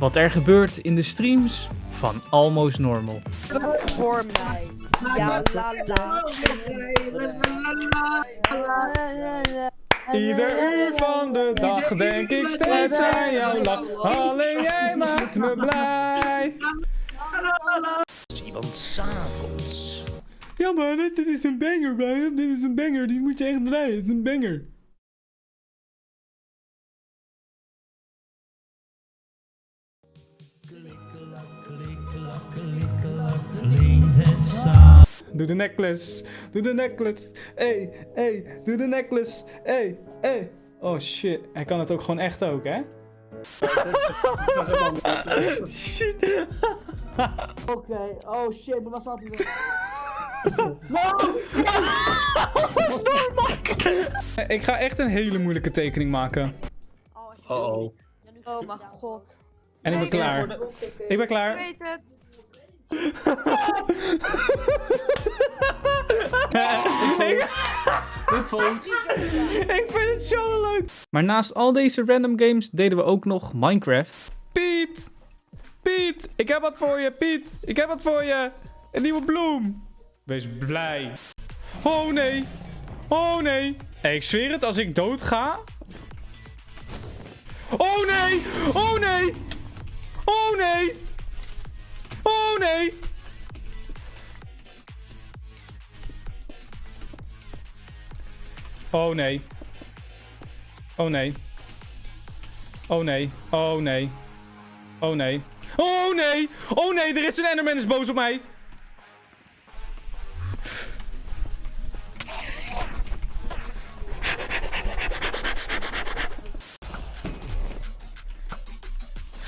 Wat er gebeurt in de streams van Almost Normal. Voor mij. Ja, la la. Ieder uur van de dag denk ik steeds aan jouw lach. Alleen jij maakt me blij. Iemand s'avonds. Ja man, dit is een banger Brian. Dit is een banger, die moet je echt draaien. Het is een banger. Doe de necklace. Doe de necklace. Hey, hey, doe de necklace. Hey, hey. Oh shit, hij kan het ook gewoon echt ook, hè? shit. Oké, oh shit, maar waar staat hij? Ik ga echt een hele moeilijke tekening maken. Oh oh. Oh mijn god. En ik ben klaar. Ik ben Ik klaar. weet het. Ik vind het zo leuk. Maar naast al deze random games deden we ook nog Minecraft. Piet! Piet! Ik heb wat voor je, Piet! Ik heb wat voor je! Een nieuwe bloem! Wees blij. Oh nee! Oh nee! Ik zweer het, als ik dood ga... Oh nee! Oh nee! Oh nee! Nee! Oh nee. Oh nee. Oh nee. Oh nee. Oh nee. Oh nee! Oh nee, er is een Enderman is boos op mij.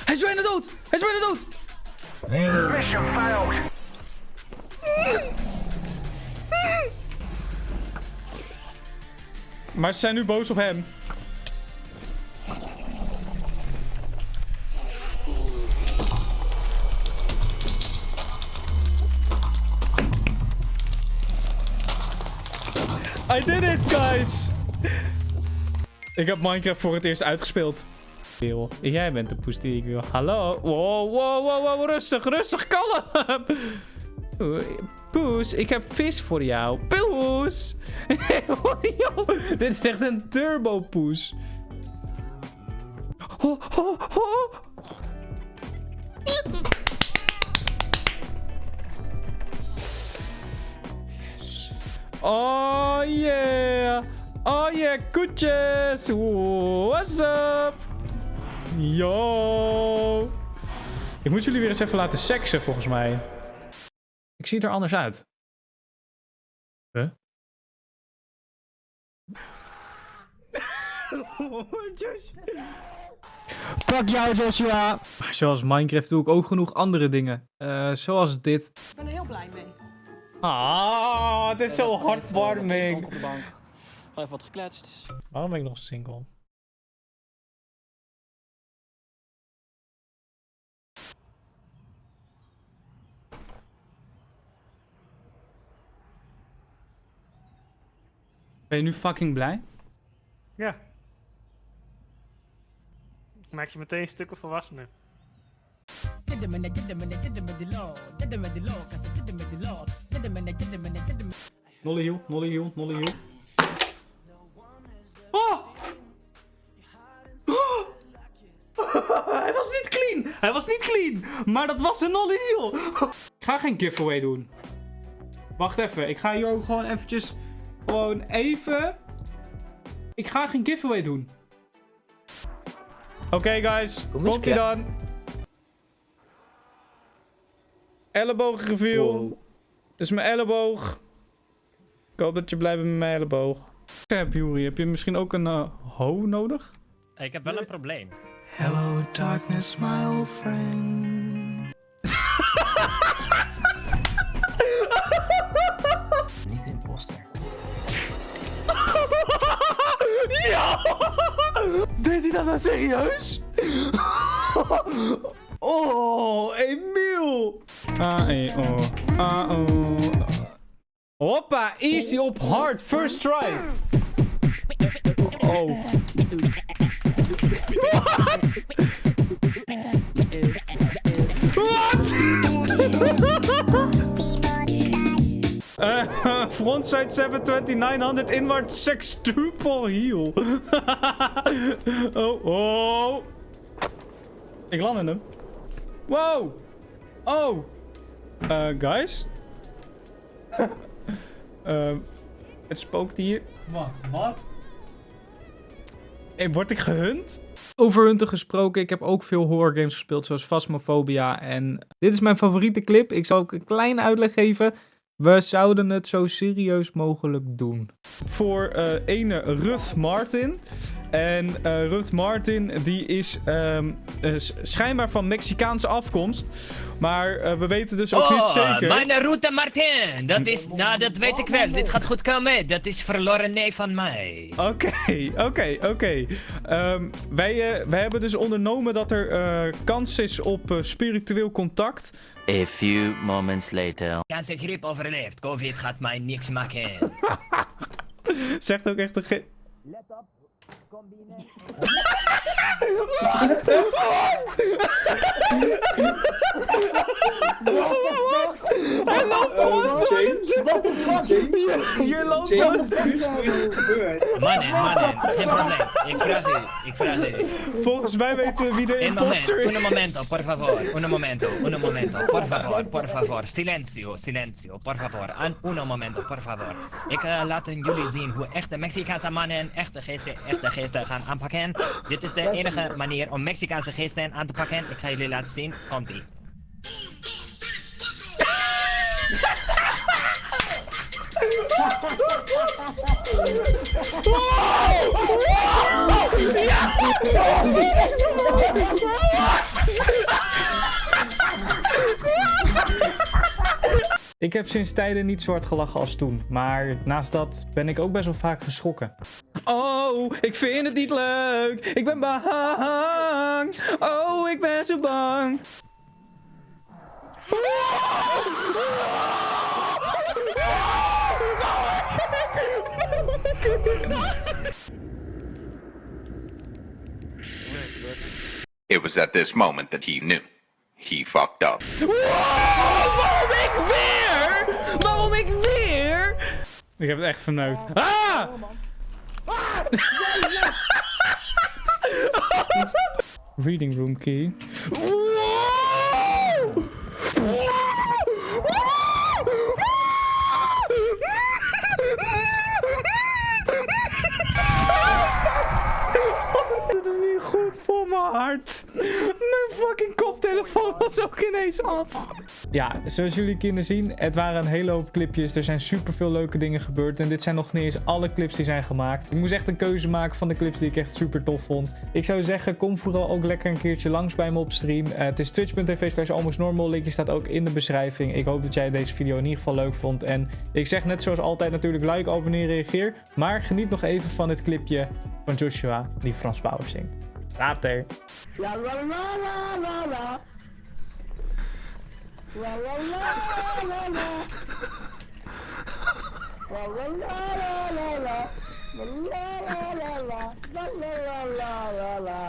Hij is bijna dood! Hij is bijna dood! Mission failed. Maar ze zijn nu boos op hem. I did it, guys! Ik heb Minecraft voor het eerst uitgespeeld. Jij bent de poes die ik wil. Hallo? Wow, wow, wow, wow, rustig, rustig, kalm! Poes, ik heb vis voor jou. Poes! Dit is echt een turbo poes. Ho, ho, ho. Yes. Oh yeah! Oh yeah, koetjes! What's up? Yo! Ik moet jullie weer eens even laten seksen, volgens mij. Ik zie er anders uit. Huh? Fuck jou, Joshua! Maar zoals Minecraft doe ik ook genoeg andere dingen. Eh, zoals dit. Ik ben er heel blij mee. Ah, het is zo de bank. Gewoon even wat gekletst. Waarom ben ik nog single? Ben je nu fucking blij? Ja. Maak je meteen stukken volwassener. Nolly hiel, nolly hiel, nolly hiel. Oh! Oh! Hij was niet clean! Hij was niet clean! Maar dat was een nolly hiel! Ik ga geen giveaway doen. Wacht even, ik ga hier ook gewoon eventjes... Gewoon even... Ik ga geen giveaway doen. Oké guys, Kom komt ie dan. Elleboog reveal. Dit is mijn elleboog. Ik hoop dat je blij bent met mijn elleboog. Heb Juri, heb je misschien ook een eh, ho nodig? Ik heb wel een probleem. Hello darkness, my old friend. Deed hij dat nou serieus? Oh, Emiel! A-E-O. A-O. Hoppa, easy op hard, first try. Oh. Frontside 720 900 inward sextuple heel. oh, oh. Ik land in hem. Wow. Oh. Eh, guys. Ehm, het spookt hier. Wat? Wat? Hey, word ik gehunt? Over hunten gesproken, ik heb ook veel horror games gespeeld, zoals Phasmophobia. En dit is mijn favoriete clip. Ik zal ook een kleine uitleg geven. We zouden het zo serieus mogelijk doen. Voor eh ene Ruth Martin. En eh Ruth Martin, die is ehm, eh, schijnbaar van Mexicaanse afkomst. Maar eh, we weten dus ook niet zeker. mijn route Martin. Dat is, nou dat weet ik wel. Dit gaat goed komen. Dat is verloren nee van mij. Oké, oké, oké. Ehm, wij, eh, wij hebben dus ondernomen dat er eh, kans is op eh, spiritueel contact. A few moments later. Griep overleeft. Covid gaat mij niks maken. Zegt ook echt een ge... Hij loopt gewoon door de- What the fuck? Hier- Hier loopt zo... Mannen, mannen. Geen probleem. Ik vraag u. Ik vraag u. Volgens mij weten we wie de Un moment, imposter un is. momento, por favor, un momento, un momento, por favor, por favor, silencio, silencio, por favor, An un momento, por favor. Ik eh, laat jullie zien hoe echte Mexicaanse mannen echte geesten, echte geesten gaan aanpakken. Dit is de enige manier om Mexicaanse geesten aan te pakken. Ik ga jullie laten zien. Komt-ie. Ik heb sinds tijden niet zo hard gelachen als toen. Maar naast dat ben ik ook best wel vaak geschrokken. Oh, ik vind het niet leuk. Ik ben bang. Oh, ik ben zo bang. It was at this moment that he knew. He fucked up. Waarom ik weer? Waarom ik weer? Ik heb het echt verneukt. Ah! Reading room key. Dit mijn fucking koptelefoon was ook ineens af. Ja, zoals jullie kunnen zien, het waren een hele hoop clipjes. Er zijn super veel leuke dingen gebeurd. En dit zijn nog niet eens alle clips die zijn gemaakt. Ik moest echt een keuze maken van de clips die ik echt super tof vond. Ik zou zeggen, kom vooral ook lekker een keertje langs bij me op stream. Eh, het is twitch.tv slash almostnormal. Linkje staat ook in de beschrijving. Ik hoop dat jij deze video in ieder geval leuk vond. En ik zeg net zoals altijd natuurlijk like, abonneer, reageer. Maar geniet nog even van dit clipje van Joshua die Frans Bauer zingt. La la la la la. La la la la la. La la la la la la. La la la la la. La la la la la la.